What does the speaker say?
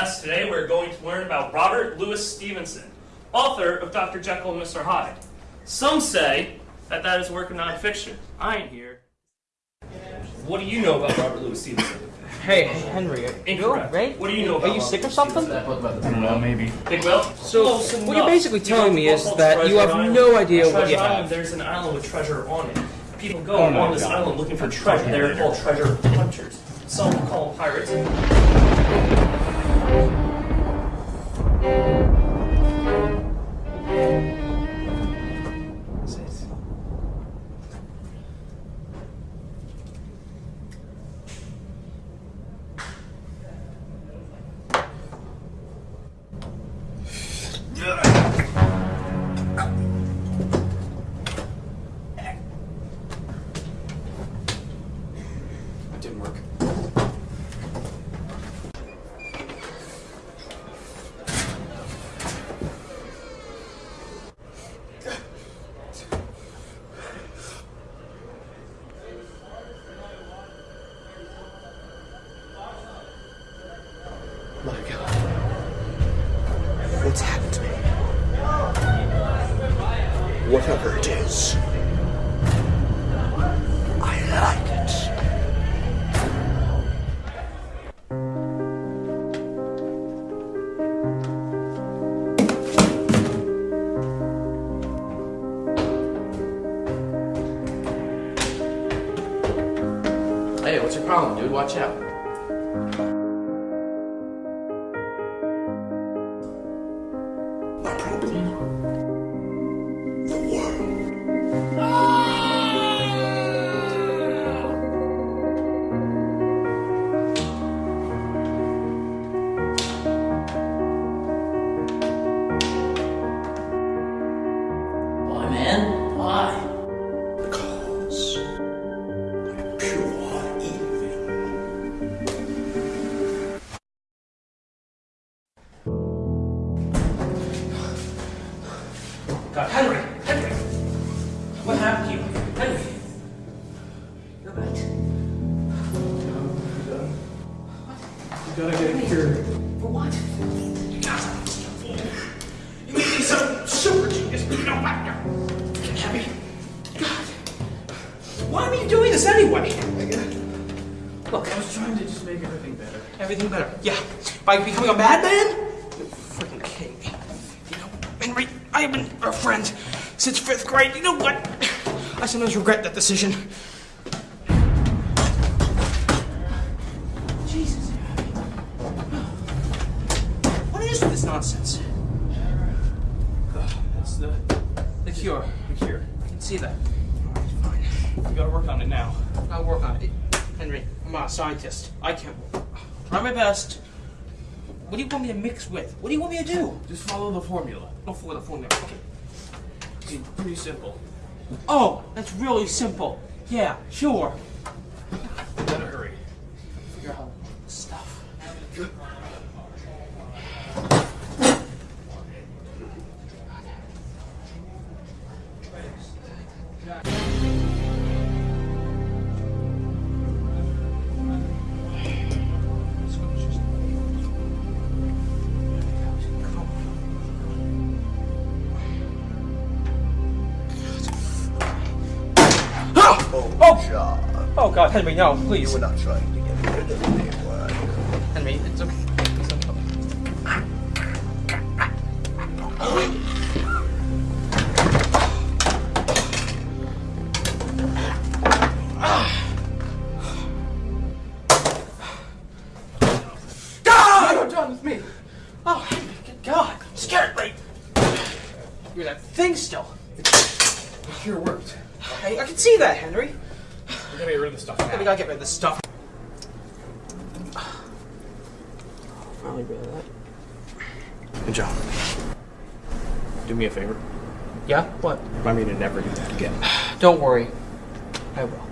class today, we're going to learn about Robert Louis Stevenson, author of Dr. Jekyll and Mr. Hyde. Some say that that is a work of nonfiction. I ain't here. What do you know about Robert Louis Stevenson? Hey, Henry, are you Incorrect. right? What do you know about Are you sick or something? I don't know, maybe. Think well? So, oh, Close what you're basically telling me is that you have Treasure no Island? idea what Treasure you Island, have. There's an island with treasure on it. People go Oh on this God. island looking for treasure. They're called treasure hunters. Some call them pirates. It Happened to me? Whatever it is, I like it. Hey, what's your problem, dude? Watch out. What happened to you? Henry! You're right. You gotta get cured. For what? You make me so super genius, but you know what? You're happy. God. Why are you doing this anyway? Look, I was trying to just make everything better. Everything better. Yeah. By becoming a madman? You're freaking kidding me. You know, Henry, I have been a friend since fifth grade. You know what? I sometimes regret that decision. Jesus. What is this nonsense? That's the, The cure. the cure. I can see that. All right, fine. We gotta work on it now. I'll work on it. Henry, I'm not a scientist. I can't. Try my best. What do you want me to mix with? What do you want me to do? Just follow the formula. Oh, for the formula. Okay. It's pretty simple. Oh, that's really simple. Yeah, sure. Gotta hurry. Figure out the stuff. Oh God, Henry, no, You please. were not trying to get rid of me, were you? Henry, it's okay. It's okay. Oh, thing still. Worked. I can see that, Henry. We gotta get rid of the stuff We gotta get rid of this stuff. Finally rid of that. Hey, John. Do me a favor. Yeah? What? Remind me to never do that again. Don't worry. I will.